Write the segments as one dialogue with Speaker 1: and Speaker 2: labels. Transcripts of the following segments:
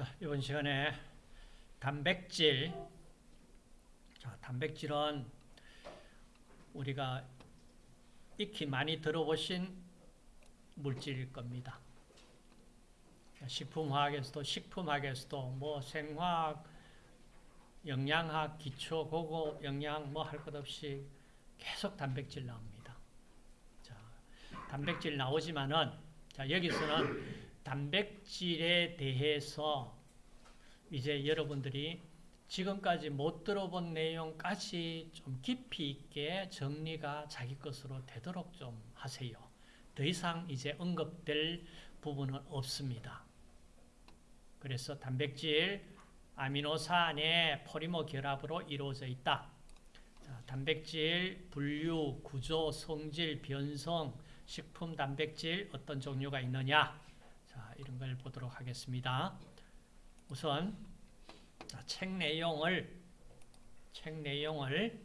Speaker 1: 자, 이번 시간에 단백질. 자, 단백질은 우리가 익히 많이 들어보신 물질일 겁니다. 식품화학에서도 식품학에서도 뭐 생화학, 영양학, 기초, 고급 영양 뭐 할 것 없이 계속 단백질 나옵니다. 자, 단백질 나오지만은 자, 여기서는 단백질에 대해서 이제 여러분들이 지금까지 못 들어본 내용까지 좀 깊이 있게 정리가 자기 것으로 되도록 좀 하세요. 더 이상 이제 언급될 부분은 없습니다. 그래서 단백질, 아미노산의 포리머 결합으로 이루어져 있다. 자, 단백질, 분류, 구조, 성질, 변성, 식품 단백질 어떤 종류가 있느냐 자, 이런 걸 보도록 하겠습니다. 우선 자, 책 내용을 책 내용을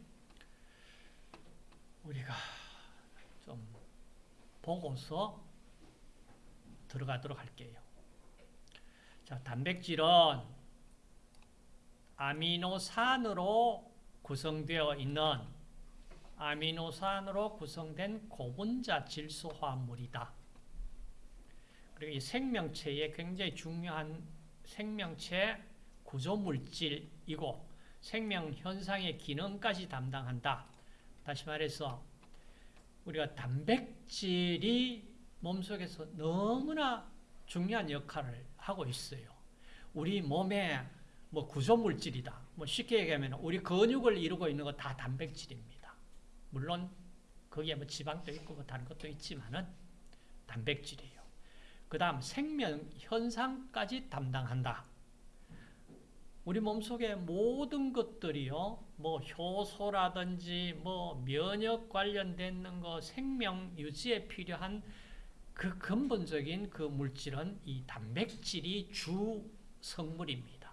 Speaker 1: 우리가 좀 보고서 들어가도록 할게요. 자, 단백질은 아미노산으로 구성되어 있는 아미노산으로 구성된 고분자 질소 화합물이다. 그리고 이 생명체의 굉장히 중요한 생명체 구조물질이고 생명 현상의 기능까지 담당한다. 다시 말해서 우리가 단백질이 몸속에서 너무나 중요한 역할을 하고 있어요. 우리 몸의 뭐 구조물질이다. 뭐 쉽게 얘기하면 우리 근육을 이루고 있는 거 다 단백질입니다. 물론 거기에 뭐 지방도 있고 뭐 다른 것도 있지만은 단백질이에요. 그 다음 생명 현상까지 담당한다. 우리 몸속의 모든 것들이요, 뭐 효소라든지 뭐 면역 관련된 거 생명 유지에 필요한 그 근본적인 그 물질은 이 단백질이 주 성물입니다.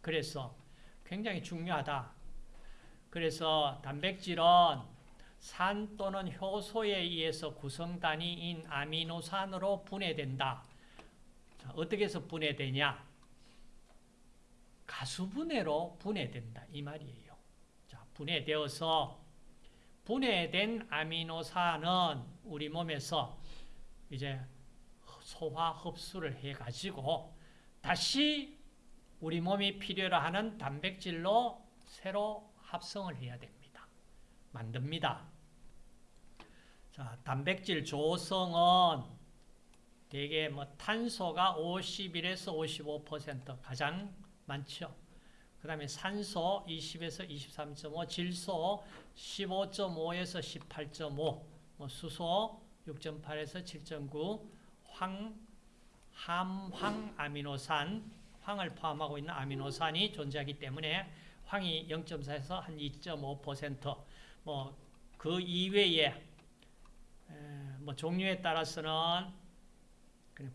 Speaker 1: 그래서 굉장히 중요하다. 그래서 단백질은 산 또는 효소에 의해서 구성단위인 아미노산으로 분해된다. 자, 어떻게 해서 분해되냐? 가수분해로 분해된다. 이 말이에요. 자, 분해되어서 분해된 아미노산은 우리 몸에서 이제 소화 흡수를 해가지고 다시 우리 몸이 필요로 하는 단백질로 새로 합성을 해야 됩니다. 만듭니다. 자, 단백질 조성은 대개 뭐 탄소가 51에서 55% 가장 많죠. 그 다음에 산소 20에서 23.5, 질소 15.5에서 18.5, 뭐 수소 6.8에서 7.9, 황, 함, 황 아미노산, 황을 포함하고 있는 아미노산이 존재하기 때문에 황이 0.4에서 한 2.5%, 뭐 그 이외에 뭐 종류에 따라서는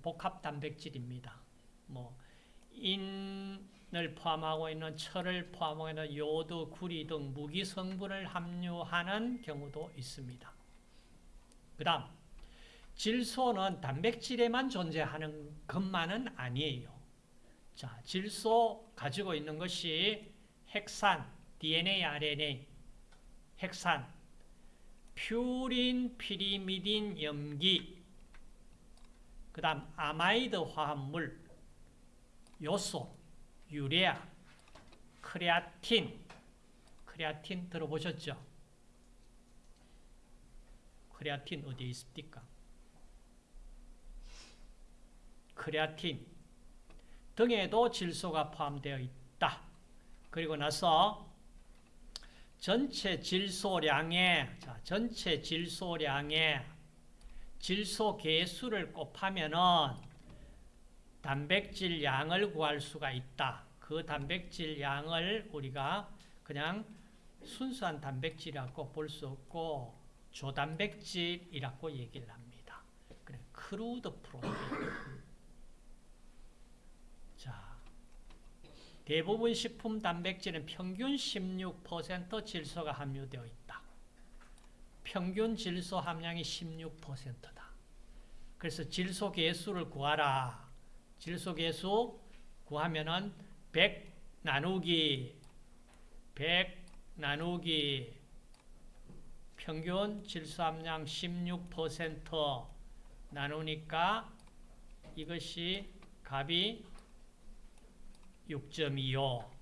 Speaker 1: 복합 단백질입니다. 뭐 인을 포함하고 있는 철을 포함하고 있는 요드, 구리 등 무기 성분을 함유하는 경우도 있습니다. 그 다음 질소는 단백질에만 존재하는 것만은 아니에요. 자, 질소 가지고 있는 것이 핵산, DNA, RNA, 핵산, 퓨린, 피리미딘, 염기, 그 다음 아마이드 화합물, 요소, 유레아, 크레아틴, 크레아틴 들어보셨죠? 크레아틴 어디에 있습니까? 크레아틴 등에도 질소가 포함되어 있다. 그리고 나서 전체 질소량의 자, 전체 질소량의 질소 개수를 곱하면은 단백질 양을 구할 수가 있다. 그 단백질 양을 우리가 그냥 순수한 단백질이라고 볼 수 없고 조단백질이라고 얘기를 합니다. 그래, crude protein. 자, 대부분 식품 단백질은 평균 16% 질소가 함유되어 있다. 평균 질소 함량이 16%다. 그래서 질소 계수를 구하라. 질소계수 구하면은 100 나누기 100 나누기 평균 질소 함량 16% 나누니까 이것이 값이 6.25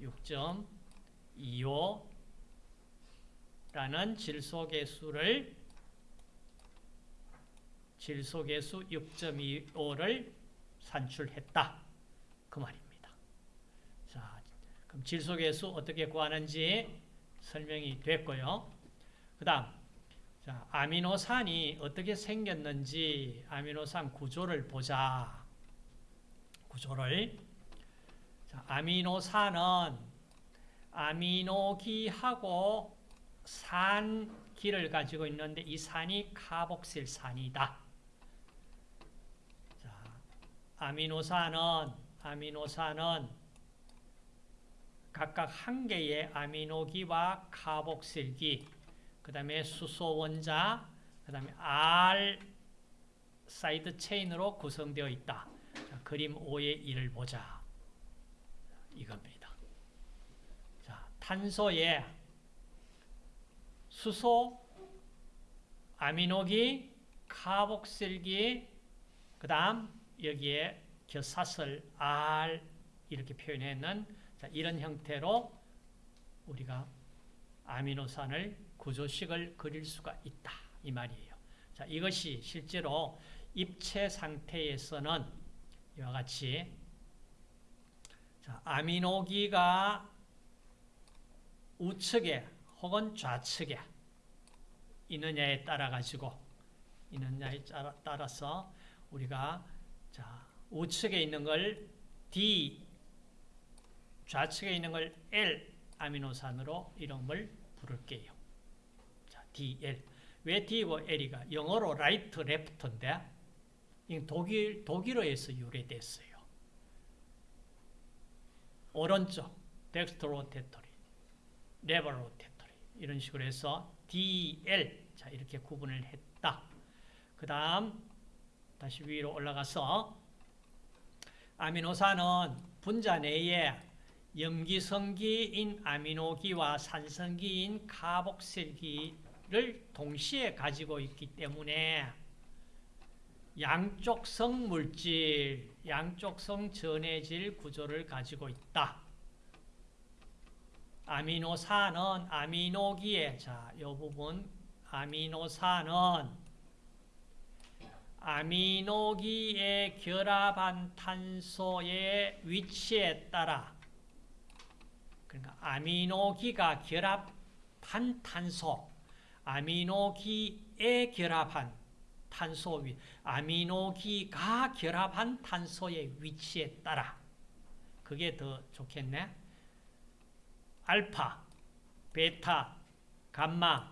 Speaker 1: 6.25라는 질소계수를 질소계수 6.25를 산출했다. 그 말입니다. 자, 그럼 질소계수 어떻게 구하는지 설명이 됐고요. 그 다음, 자, 아미노산이 어떻게 생겼는지 아미노산 구조를 보자. 구조를. 자, 아미노산은 아미노기하고 산기를 가지고 있는데 이 산이 카복실산이다. 자, 아미노산은 아미노산은 각각 한 개의 아미노기와 카복실기, 그 다음에 수소 원자, 그 다음에 R 사이드 체인으로 구성되어 있다. 자, 그림 5의 1을 보자. 이겁니다. 자, 탄소에 수소, 아미노기, 카복실기, 그 다음 여기에 겨사슬 R 이렇게 표현했는 자, 이런 형태로 우리가 아미노산을 구조식을 그릴 수가 있다. 이 말이에요. 자, 이것이 실제로 입체 상태에서는 이와 같이 자, 아미노기가 우측에 혹은 좌측에 있느냐에 따라 가지고 있느냐에 따라서 우리가 자, 우측에 있는 걸 D 좌측에 있는 걸 L 아미노산으로 이름을 부를게요. 자, DL. 왜 D고 L이가 영어로 right, left인데 독일 독일어에서 유래됐어요. 오른쪽 dextrorotatory, levorotatory 이런 식으로 해서 DL 자 이렇게 구분을 했다. 그 다음 다시 위로 올라가서 아미노산은 분자 내에 염기성기인 아미노기와 산성기인 카복실기를 동시에 가지고 있기 때문에 양쪽성 물질, 양쪽성 전해질 구조를 가지고 있다. 아미노산은 아미노기에 자, 이 부분 아미노산은 아미노기에 결합한 탄소의 위치에 따라 그러니까 아미노기가 결합한 탄소, 아미노기에 결합한 탄소 위, 아미노기가 결합한 탄소의 위치에 따라 그게 더 좋겠네. 알파, 베타, 감마,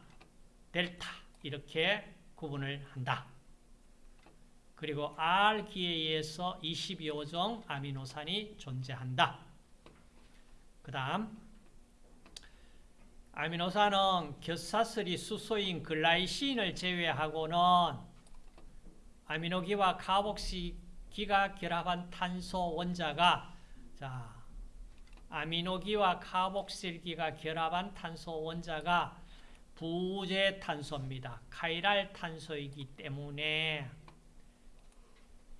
Speaker 1: 델타 이렇게 구분을 한다. 그리고 R기에 의해서 22종 아미노산이 존재한다. 그 다음 아미노산은 겨사슬이 수소인 글라이신을 제외하고는 아미노기와 카복시기가 결합한 탄소 원자가 자 아미노기와 카복실기가 결합한 탄소 원자가 부재 탄소입니다. 카이랄 탄소이기 때문에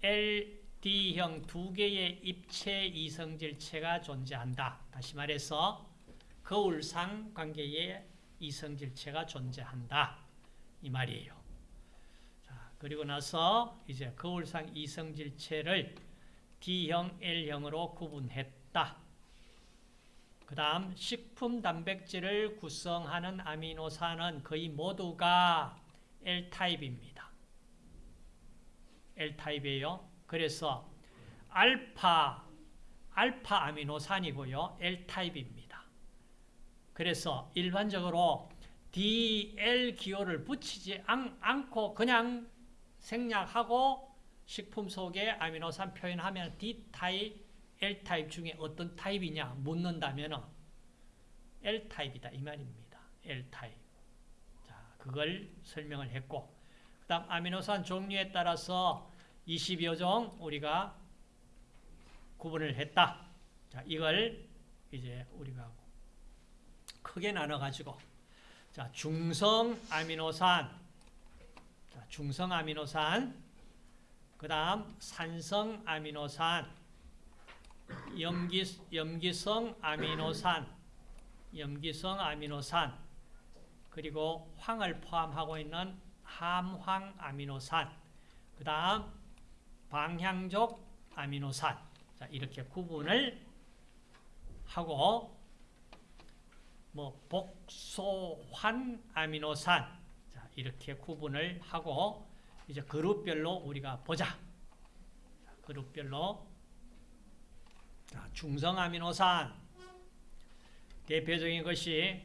Speaker 1: LD형 두 개의 입체 이성질체가 존재한다. 다시 말해서 거울상 관계의 이성질체가 존재한다. 이 말이에요. 자, 그리고 나서 이제 거울상 이성질체를 D형, L형으로 구분했다. 그 다음 식품 단백질을 구성하는 아미노산은 거의 모두가 L타입입니다. L타입이에요. 그래서 알파, 알파 아미노산이고요. L타입입니다. 그래서 일반적으로 DL 기호를 붙이지 않고 그냥 생략하고 식품 속에 아미노산 표현하면 D타입, L타입 중에 어떤 타입이냐 묻는다면 L타입이다 이 말입니다. L타입. 자, 그걸 설명을 했고 그 다음 아미노산 종류에 따라서 20여 종 우리가 구분을 했다. 자, 이걸 이제 우리가 크게 나눠 가지고 자, 중성 아미노산 자, 중성 아미노산 그 다음 산성 아미노산 염기 염기성 아미노산 염기성 아미노산 그리고 황을 포함하고 있는 함황 아미노산 그 다음 방향족 아미노산. 자, 이렇게 구분을 하고 뭐 복소환 아미노산. 자, 이렇게 구분을 하고 이제 그룹별로 우리가 보자. 자, 그룹별로 자, 중성 아미노산 대표적인 것이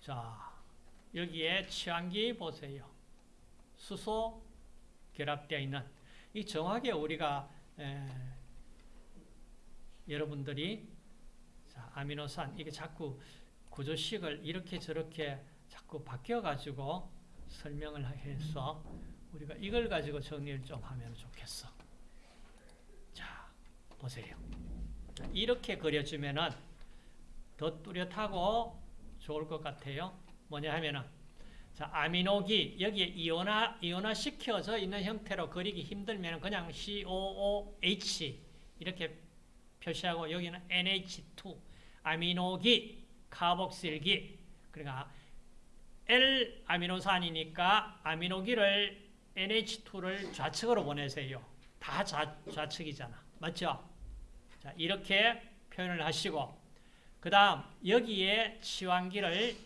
Speaker 1: 자 여기에 치환기 보세요. 수소 결합되어 있는 이 정확하게 우리가 에, 여러분들이 자, 아미노산 이게 자꾸 구조식을 이렇게 저렇게 자꾸 바뀌어 가지고 설명을 해서 우리가 이걸 가지고 정리를 좀 하면 좋겠어. 자, 보세요. 이렇게 그려주면은 더 뚜렷하고 좋을 것 같아요. 뭐냐 하면은 자, 아미노기 여기에 이온화 이온화 시켜져 있는 형태로 그리기 힘들면 그냥 COOH 이렇게 표시하고 여기는 NH2 아미노기 카복실기 그러니까 L 아미노산이니까 아미노기를 NH2를 좌측으로 보내세요. 다 좌, 좌측이잖아. 맞죠? 자, 이렇게 표현을 하시고 그 다음 여기에 치환기를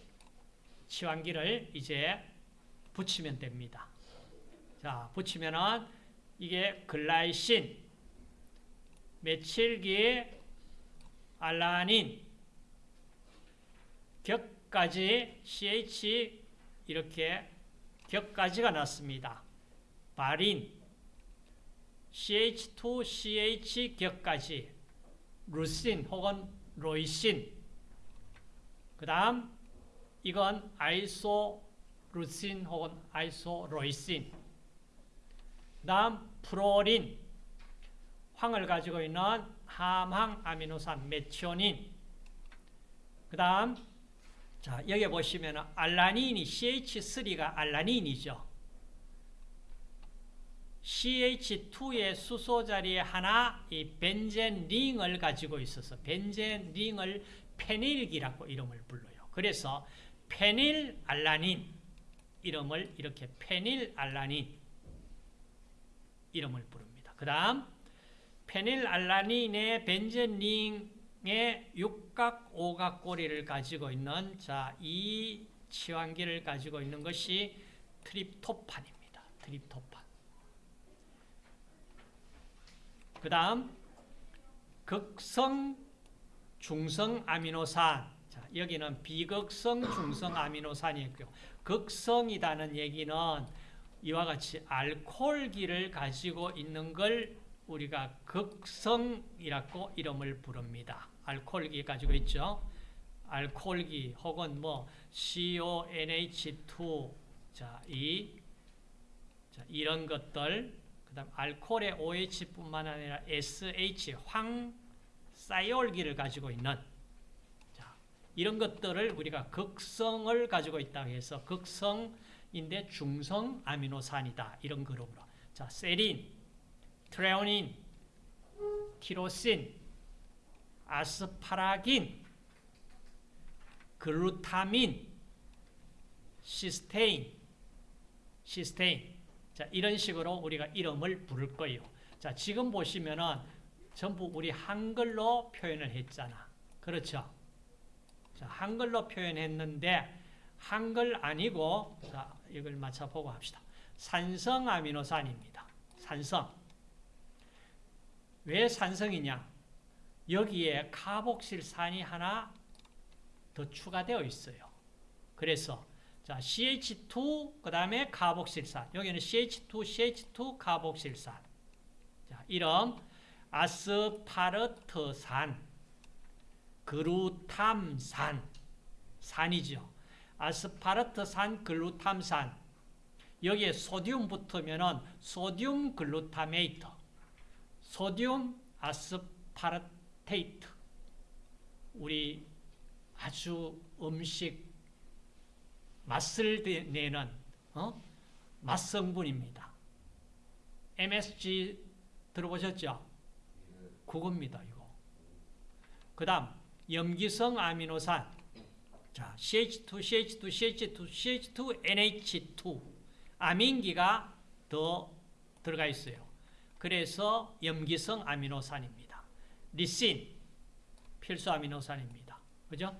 Speaker 1: 치환기를 이제 붙이면 됩니다. 자, 붙이면은 이게 글라이신, 메칠기, 알라닌, 격 까지 CH 이렇게 격까지가 났습니다. 바린, CH2CH 격까지, 루신 혹은 로이신, 그 다음 이건 아이소루신 혹은 아이소로이신, 그 다음 프로린, 황을 가지고 있는 함황 아미노산 메티오닌, 그 다음 자 여기 보시면 알라닌이 CH3가 알라닌이죠. CH2의 수소 자리에 하나 이 벤젠 링을 가지고 있어서 벤젠 링을 페닐기라고 이름을 불러요. 그래서 페닐 알라닌 이름을 이렇게 페닐 알라닌 이름을 부릅니다. 그 다음 페닐 알라닌의 벤젠 링 의 육각 오각 고리를 가지고 있는 자, 이 치환기를 가지고 있는 것이 트립토판입니다. 트립토판. 그 다음 극성 중성 아미노산 자, 여기는 비극성 중성 아미노산이 있고요. 극성이라는 얘기는 이와 같이 알코올기를 가지고 있는 걸 우리가 극성이라고 이름을 부릅니다. 알코올기 가지고 있죠. 알코올기 혹은 뭐 CONH2 자, 이 자, 이런 것들 그다음 알코올의 OH뿐만 아니라 SH 황 사이올기를 가지고 있는 자, 이런 것들을 우리가 극성을 가지고 있다고 해서 극성인데 중성 아미노산이다. 이런 그룹으로. 자, 세린, 트레오닌, 티로신, 아스파라긴, 글루타민, 시스테인, 시스테인. 자, 이런 식으로 우리가 이름을 부를 거예요. 자, 지금 보시면은 전부 우리 한글로 표현을 했잖아. 그렇죠? 자, 한글로 표현했는데 한글 아니고 자, 이걸 맞춰보고 합시다. 산성 아미노산입니다. 산성. 왜 산성이냐? 여기에 카복실산이 하나 더 추가되어 있어요. 그래서 자, CH2 그 다음에 카복실산. 여기는 CH2 CH2 카복실산. 자, 이름 아스파르트산, 글루탐산, 산이죠. 아스파르트산, 글루탐산. 여기에 소듐 붙으면은 sodium glutamate, sodium aspartate 우리 아주 음식 맛을 내는 어? 맛성분입니다. MSG 들어보셨죠? 그겁니다, 이거. 그 다음, 염기성 아미노산. 자, CH2, CH2, CH2, CH2, NH2. 아민기가 더 들어가 있어요. 그래서 염기성 아미노산입니다. 리신, 필수 아미노산입니다. 그죠?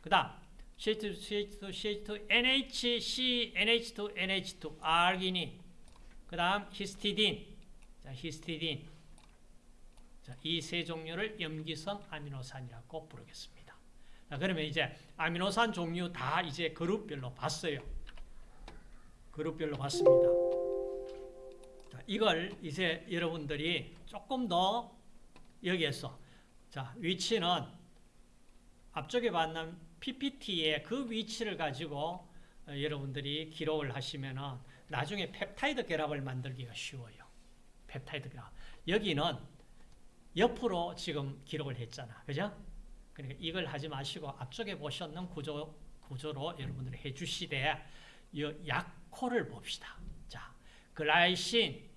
Speaker 1: 그 다음, CH2, CH2, CH2, NHC, NH2, NH2, 아르기닌. 그 다음, 히스티딘. 자, 히스티딘. 자, 이 세 종류를 염기성 아미노산이라고 부르겠습니다. 자, 그러면 이제 아미노산 종류 다 이제 그룹별로 봤어요. 그룹별로 봤습니다. 자, 이걸 이제 여러분들이 조금 더 여기에서 자, 위치는 앞쪽에 봤는 PPT의 그 위치를 가지고 어, 여러분들이 기록을 하시면은 나중에 펩타이드 결합을 만들기가 쉬워요. 펩타이드 결합. 여기는 옆으로 지금 기록을 했잖아. 그죠? 그러니까 이걸 하지 마시고 앞쪽에 보셨는 구조, 구조로 여러분들이 해 주시되 이 약코를 봅시다. 자, 글라이신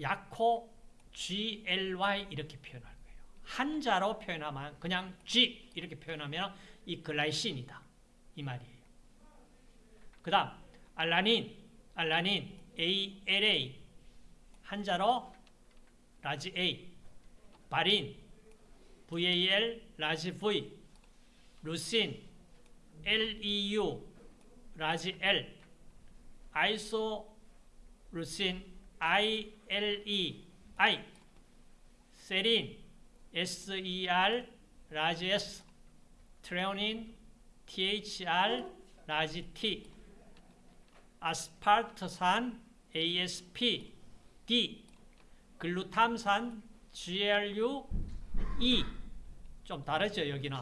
Speaker 1: 약코 GLY 이렇게 표현할 거예요. 한자로 표현하면 그냥 G 이렇게 표현하면 이 글라이신이다. 이 말이에요. 그 다음 알라닌 알라닌 ALA 한자로 large A 발린 VAL large V 루신 LEU large L 아이소루신 ILE I. 세린. SER 라지 S 트레오닌. THR 라지 T. 아스팔트산. ASP D. 글루탐산. GLU E. 좀 다르죠 여기는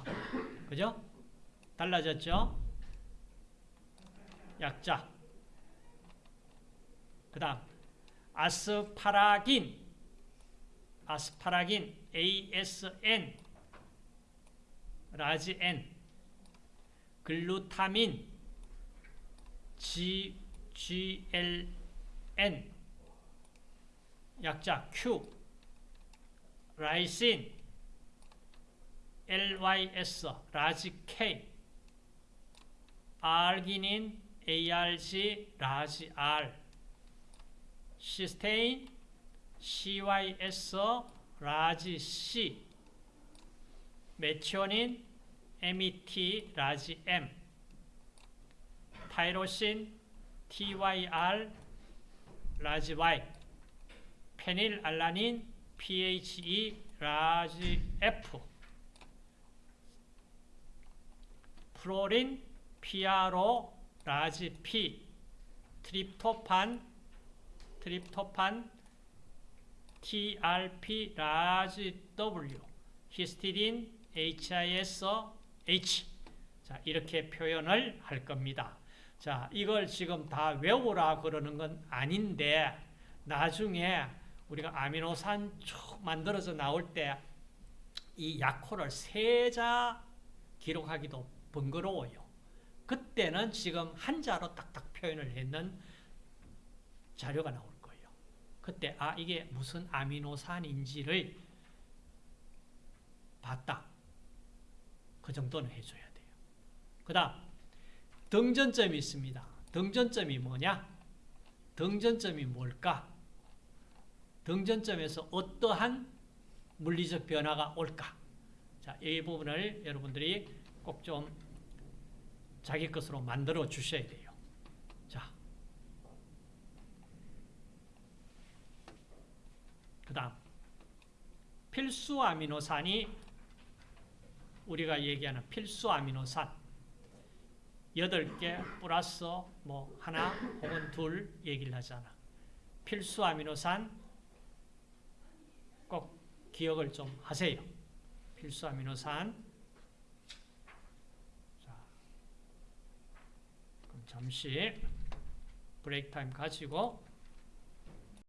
Speaker 1: 그죠? 달라졌죠? 약자. 그 다음 아스파라긴. 아스파라긴. ASN 라지 N. 글루타민. G, GLN 약자 Q. 라이신. LYS 라지 K. 아르기닌 ARG 라지 R 시스테인 CYS 라지 C 메티오닌 MET 라지 M 타이로신 TYR 라지 Y 페닐알라닌 PHE 라지 F 프로린 PRO large P 트립토판 트립토판 TRP large W 히스티딘 HIS H 자 이렇게 표현을 할 겁니다. 자 이걸 지금 다 외우라 그러는 건 아닌데 나중에 우리가 아미노산 쭉 만들어서 나올 때 이 약호를 세자 기록하기도 번거로워요. 그때는 지금 한자로 딱딱 표현을 했는 자료가 거예요. 그때 아 이게 무슨 아미노산인지를 봤다. 그 정도는 해줘야 돼요. 그 다음 등전점이 있습니다. 등전점이 뭐냐? 등전점이 뭘까? 등전점에서 어떠한 물리적 변화가 올까? 자, 이 부분을 여러분들이 꼭 좀 자기 것으로 만들어 주셔야 돼요. 자, 그 다음 필수 아미노산이 우리가 얘기하는 필수 아미노산 8개 플러스 뭐 하나 혹은 둘 얘기를 하잖아. 필수 아미노산 꼭 기억을 좀 하세요. 필수 아미노산. 자, 잠시 브레이크 타임 가지고